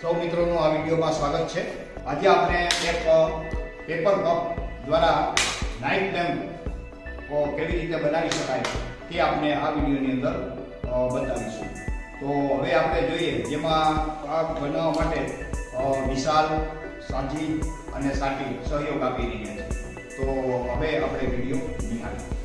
સૌ મિત્રોનું આ વિડીયોમાં સ્વાગત છે. આજે આપણે એક પેપર કપ દ્વારા નાઇટ લેમ્પ કેવી રીતે બનાવી શકાય તે આપણે આ વિડીયોની અંદર બતાવીશું. તો હવે આપણે જોઈએ, જેમાં આ બનાવવા માટે વિશાલ સાજી અને સાટી સહયોગ આપી રહ્યા છે. તો હવે આપણે વીડિયો નિહાળીએ.